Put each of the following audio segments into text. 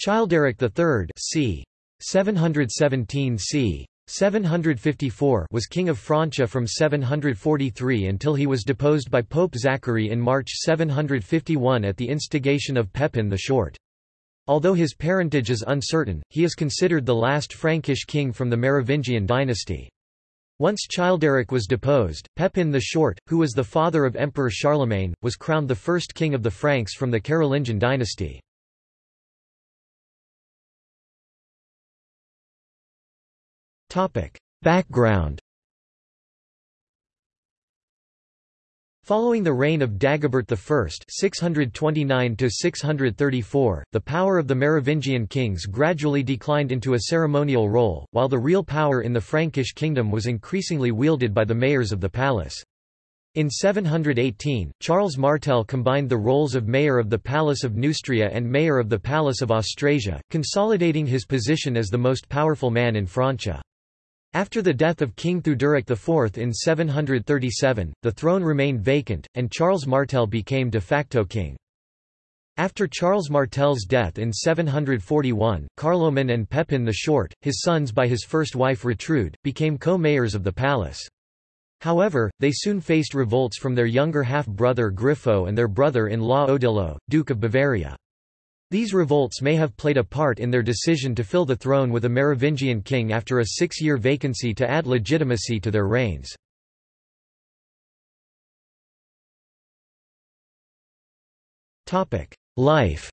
Childeric III c. 717 c. 754 was king of Francia from 743 until he was deposed by Pope Zachary in March 751 at the instigation of Pepin the Short. Although his parentage is uncertain, he is considered the last Frankish king from the Merovingian dynasty. Once Childeric was deposed, Pepin the Short, who was the father of Emperor Charlemagne, was crowned the first king of the Franks from the Carolingian dynasty. Background Following the reign of Dagobert I (629–634), the power of the Merovingian kings gradually declined into a ceremonial role, while the real power in the Frankish kingdom was increasingly wielded by the mayors of the palace. In 718, Charles Martel combined the roles of mayor of the Palace of Neustria and mayor of the Palace of Austrasia, consolidating his position as the most powerful man in Francia. After the death of King Theuderic IV in 737, the throne remained vacant, and Charles Martel became de facto king. After Charles Martel's death in 741, Carloman and Pepin the Short, his sons by his first wife Retrude, became co-mayors of the palace. However, they soon faced revolts from their younger half-brother Grifo and their brother-in-law Odilo, Duke of Bavaria. These revolts may have played a part in their decision to fill the throne with a Merovingian king after a six-year vacancy to add legitimacy to their reigns. Life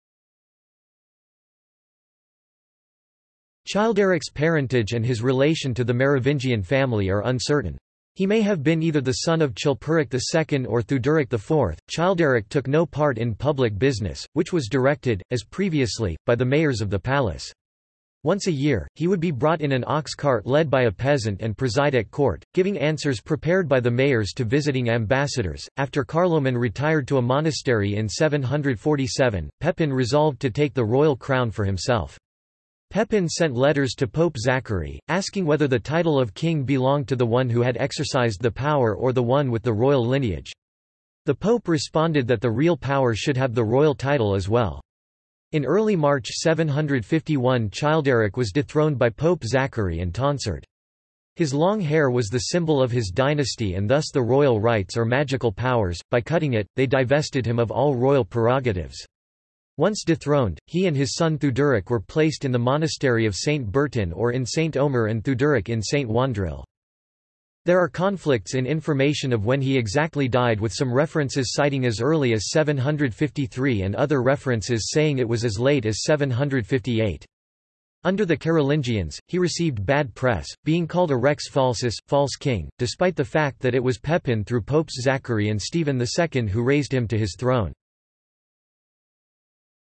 Childeric's parentage and his relation to the Merovingian family are uncertain. He may have been either the son of Chilperic II or Theuderic IV. Childeric took no part in public business, which was directed, as previously, by the mayors of the palace. Once a year, he would be brought in an ox cart led by a peasant and preside at court, giving answers prepared by the mayors to visiting ambassadors. After Carloman retired to a monastery in 747, Pepin resolved to take the royal crown for himself. Pepin sent letters to Pope Zachary, asking whether the title of king belonged to the one who had exercised the power or the one with the royal lineage. The pope responded that the real power should have the royal title as well. In early March 751 Childeric was dethroned by Pope Zachary and tonsured. His long hair was the symbol of his dynasty and thus the royal rights or magical powers, by cutting it, they divested him of all royal prerogatives. Once dethroned, he and his son Theuderic were placed in the monastery of Saint Bertin or in Saint Omer and Theuderic in Saint Wandrille. There are conflicts in information of when he exactly died with some references citing as early as 753 and other references saying it was as late as 758. Under the Carolingians, he received bad press, being called a rex falsus, false king, despite the fact that it was Pepin through Popes Zachary and Stephen II who raised him to his throne.